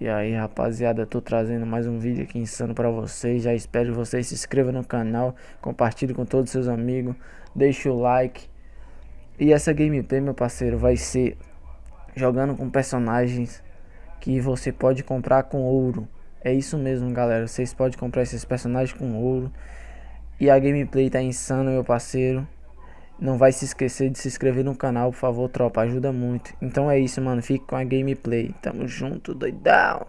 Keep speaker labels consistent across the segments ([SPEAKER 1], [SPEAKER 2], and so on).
[SPEAKER 1] E aí rapaziada, tô trazendo mais um vídeo aqui insano pra vocês. Já espero que vocês se inscrevam no canal Compartilhe com todos os seus amigos Deixe o like. E essa gameplay meu parceiro vai ser Jogando com personagens Que você pode comprar com ouro. É isso mesmo galera, vocês podem comprar esses personagens com ouro. E a gameplay tá insana meu parceiro não vai se esquecer de se inscrever no canal, por favor, tropa, ajuda muito. Então é isso, mano, fique com a gameplay. Tamo junto, doidão.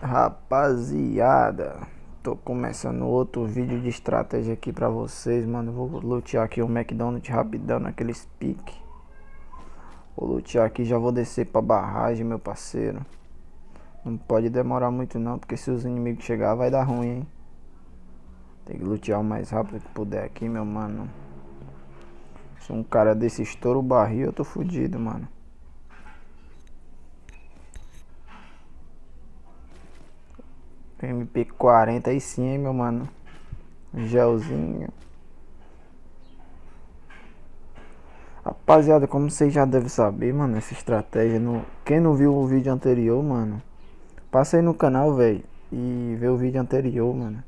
[SPEAKER 1] Rapaziada Tô começando outro vídeo de estratégia aqui pra vocês, mano. Vou lutear aqui o McDonald's rapidão naquele pique. Vou lutear aqui, já vou descer pra barragem, meu parceiro. Não pode demorar muito não, porque se os inimigos chegar vai dar ruim, hein. Tem que lutear o mais rápido que puder aqui, meu mano. Se um cara desse estouro o barril, eu tô fudido, mano. MP40 aí sim, hein, meu mano. Gelzinho. Rapaziada, como vocês já devem saber, mano, essa estratégia. No... Quem não viu o vídeo anterior, mano, passa aí no canal, velho. E vê o vídeo anterior, mano.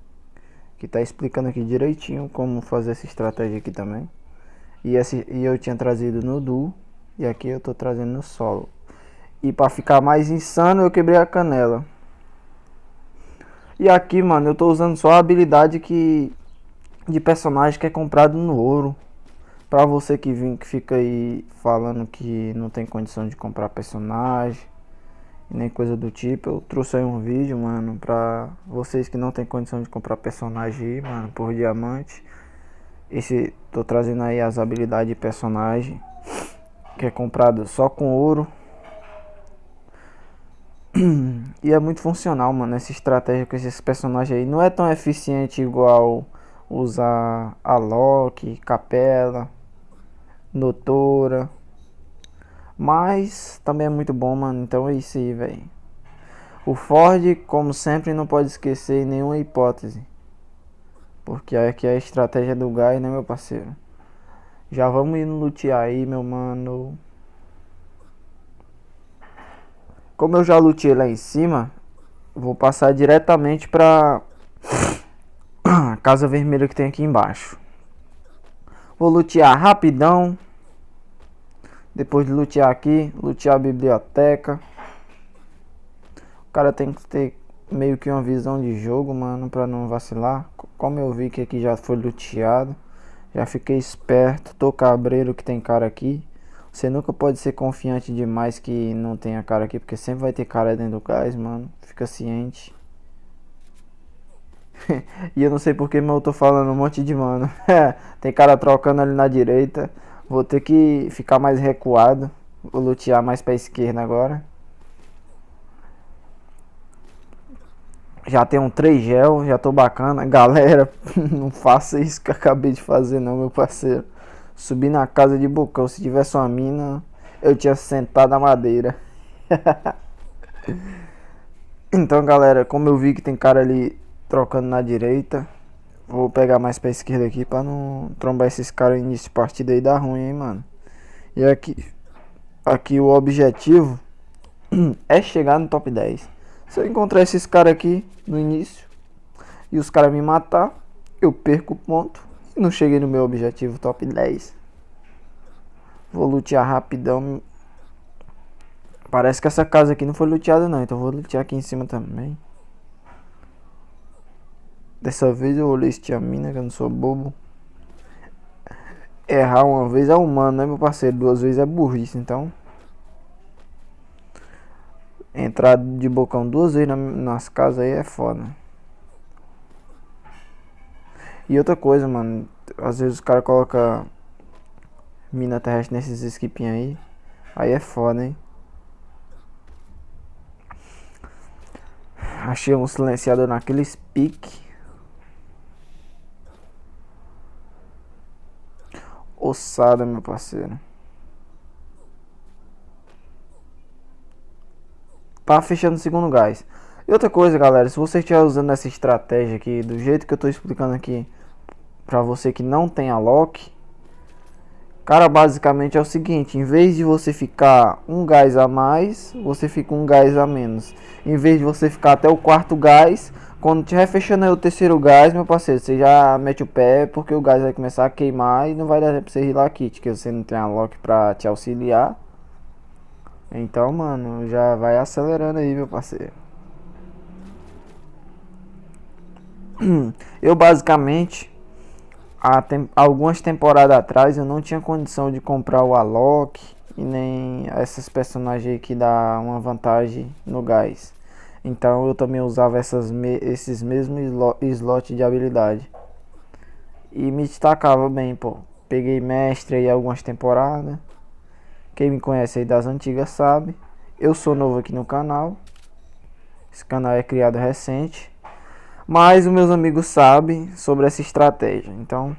[SPEAKER 1] Que tá explicando aqui direitinho como fazer essa estratégia aqui também. E, esse, e eu tinha trazido no duo. E aqui eu tô trazendo no solo. E pra ficar mais insano, eu quebrei a canela. E aqui, mano, eu tô usando só a habilidade que de personagem que é comprado no ouro. Pra você que, vem, que fica aí falando que não tem condição de comprar personagem nem coisa do tipo, eu trouxe aí um vídeo, mano, pra vocês que não tem condição de comprar personagem aí, mano, por diamante. Esse, tô trazendo aí as habilidades de personagem que é comprado só com ouro e é muito funcional, mano, essa estratégia com esses personagens aí. Não é tão eficiente igual usar a Loki, Capela, Doutora. Mas também é muito bom, mano. Então é isso aí, velho. O Ford, como sempre, não pode esquecer nenhuma hipótese. Porque aqui é a estratégia do gás, né, meu parceiro? Já vamos ir no lutear aí, meu mano. Como eu já lutei lá em cima, vou passar diretamente pra casa vermelha que tem aqui embaixo. Vou lutear rapidão. Depois de lutear aqui, lutear a biblioteca. O cara tem que ter meio que uma visão de jogo, mano, pra não vacilar. Como eu vi que aqui já foi luteado, já fiquei esperto. Tô cabreiro que tem cara aqui. Você nunca pode ser confiante demais que não tenha cara aqui, porque sempre vai ter cara dentro do gás, mano. Fica ciente. e eu não sei porque, mas eu tô falando um monte de mano. tem cara trocando ali na direita. Vou ter que ficar mais recuado. Vou lutear mais pra esquerda agora. Já tem um 3 gel, já tô bacana. Galera, não faça isso que eu acabei de fazer não, meu parceiro. Subi na casa de Bocão. Se tivesse uma mina, eu tinha sentado na madeira. então, galera, como eu vi que tem cara ali trocando na direita, vou pegar mais pra esquerda aqui pra não trombar esses caras início de partida aí dar ruim, hein, mano. E aqui, aqui o objetivo é chegar no top 10. Se eu encontrar esses caras aqui no início e os caras me matar, eu perco o ponto não cheguei no meu objetivo top 10. Vou lutear rapidão. Parece que essa casa aqui não foi luteada não, então vou lutear aqui em cima também. Dessa vez eu olhei a mina, que eu não sou bobo. Errar uma vez é humano, né meu parceiro? Duas vezes é burrice, então... Entrar de bocão duas vezes nas casas aí é foda. E outra coisa, mano, às vezes os caras colocam mina terrestre nesses skipinhos aí. Aí é foda, hein? Achei um silenciador naquele pique. Ossada, meu parceiro. Pra fechando o segundo gás. E outra coisa, galera, se você estiver usando essa estratégia aqui, do jeito que eu tô explicando aqui, pra você que não tem a lock, cara, basicamente é o seguinte, em vez de você ficar um gás a mais, você fica um gás a menos. Em vez de você ficar até o quarto gás, quando estiver fechando o terceiro gás, meu parceiro, você já mete o pé, porque o gás vai começar a queimar e não vai dar pra você rilar kit, que você não tem a lock pra te auxiliar. Então, mano, já vai acelerando aí, meu parceiro. Eu basicamente tem, algumas temporadas atrás eu não tinha condição de comprar o Alok e nem essas personagens que dá uma vantagem no gás. Então eu também usava essas me, esses mesmos slots de habilidade. E me destacava bem, pô. Peguei mestre aí algumas temporadas. Quem me conhece aí das antigas sabe. Eu sou novo aqui no canal. Esse canal é criado recente. Mas os meus amigos sabem sobre essa estratégia. Então,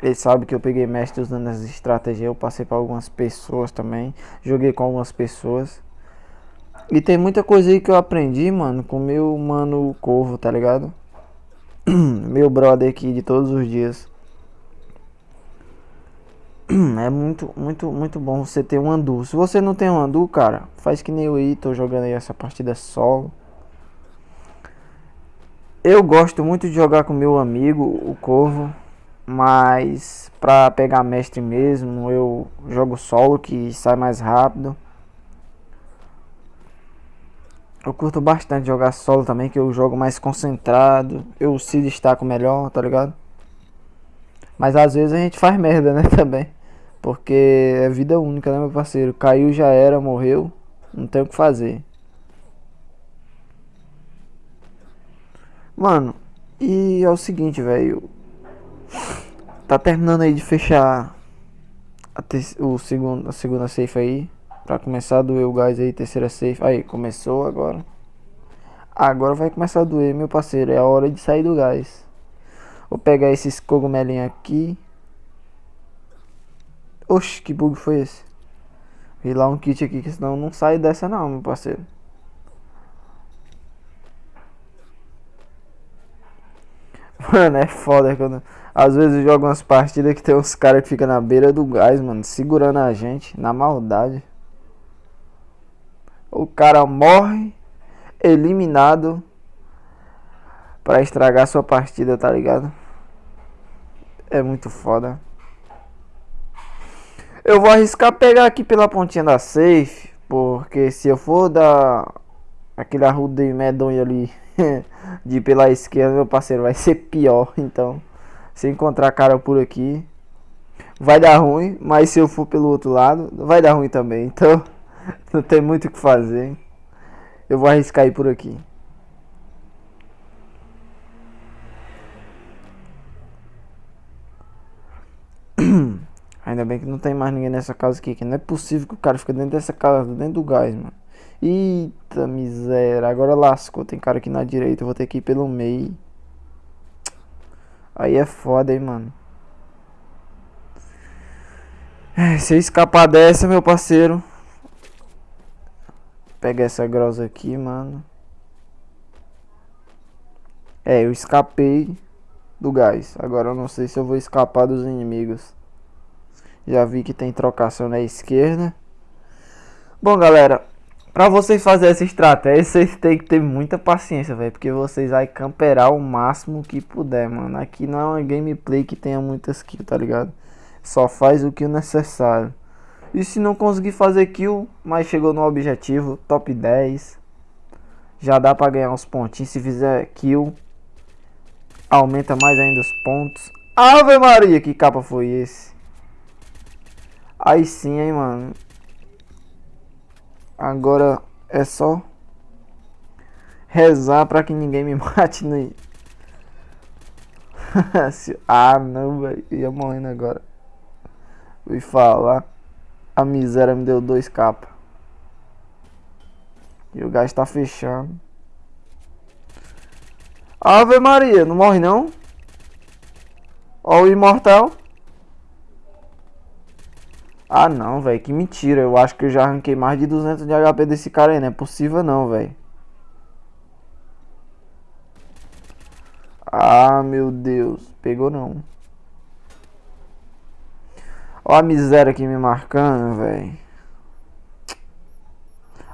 [SPEAKER 1] eles sabem que eu peguei mestre usando essa estratégia. Eu passei para algumas pessoas também. Joguei com algumas pessoas. E tem muita coisa aí que eu aprendi, mano, com meu mano Corvo, tá ligado? meu brother aqui de todos os dias. É muito, muito, muito bom você ter um andu. Se você não tem um andu, cara, faz que nem eu aí, tô jogando aí essa partida solo. Eu gosto muito de jogar com meu amigo, o Corvo, mas pra pegar mestre mesmo, eu jogo solo que sai mais rápido. Eu curto bastante jogar solo também, que eu jogo mais concentrado, eu se destaco melhor, tá ligado? Mas às vezes a gente faz merda, né, também. Porque é vida única, né, meu parceiro? Caiu já era, morreu, não tem o que fazer. Mano, e é o seguinte, velho. Tá terminando aí de fechar a, o segundo, a segunda safe aí. Pra começar a doer o gás aí, terceira safe. Aí, começou agora. Agora vai começar a doer, meu parceiro. É a hora de sair do gás. Vou pegar esses cogumelinhos aqui. Oxe, que bug foi esse? Vi lá um kit aqui, que senão não sai dessa não, meu parceiro. Mano, é foda quando. Às vezes eu jogo umas partidas que tem uns caras que ficam na beira do gás, mano, segurando a gente, na maldade. O cara morre, eliminado, pra estragar sua partida, tá ligado? É muito foda. Eu vou arriscar pegar aqui pela pontinha da safe, porque se eu for dar aquele arrude medonho ali de pela esquerda, meu parceiro, vai ser pior. Então, se encontrar cara por aqui, vai dar ruim. Mas se eu for pelo outro lado, vai dar ruim também. Então, não tem muito o que fazer. Eu vou arriscar ir por aqui. Ainda bem que não tem mais ninguém nessa casa aqui. Que não é possível que o cara fique dentro dessa casa, dentro do gás, mano. Eita miséria, agora lascou. Tem cara aqui na direita, eu vou ter que ir pelo meio. Aí é foda, hein, mano. É, se eu escapar dessa, meu parceiro. Pega essa grossa aqui, mano. É, eu escapei do gás. Agora eu não sei se eu vou escapar dos inimigos. Já vi que tem trocação na esquerda. Bom, galera, Pra vocês fazerem essa estratégia, vocês tem que ter muita paciência, velho. Porque vocês vai camperar o máximo que puder, mano. Aqui não é uma gameplay que tenha muitas kills, tá ligado? Só faz o que é necessário. E se não conseguir fazer kill, mas chegou no objetivo, top 10. Já dá pra ganhar uns pontinhos. Se fizer kill, aumenta mais ainda os pontos. Ave Maria, que capa foi esse? Aí sim, hein, mano. Agora é só rezar para que ninguém me mate no... ah não, velho. Ia morrendo agora. Fui falar. A miséria me deu dois capas. E o gás tá fechando. Ave Maria, não morre não? Ó o imortal. Ah não, velho, que mentira. Eu acho que eu já arranquei mais de 200 de HP desse cara aí. Não é possível não, velho. Ah, meu Deus. Pegou não. Ó a miséria aqui me marcando, velho.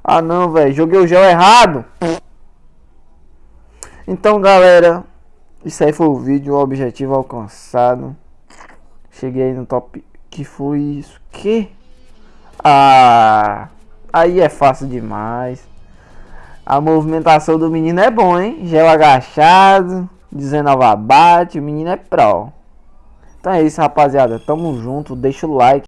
[SPEAKER 1] Ah não, velho. Joguei o gel errado. Então, galera. Isso aí foi o vídeo. O objetivo alcançado. Cheguei no top. Que foi isso? Que? Ah. Aí é fácil demais. A movimentação do menino é bom, hein? Gel agachado. 19 abate. O menino é pro. Então é isso, rapaziada. Tamo junto. Deixa o like.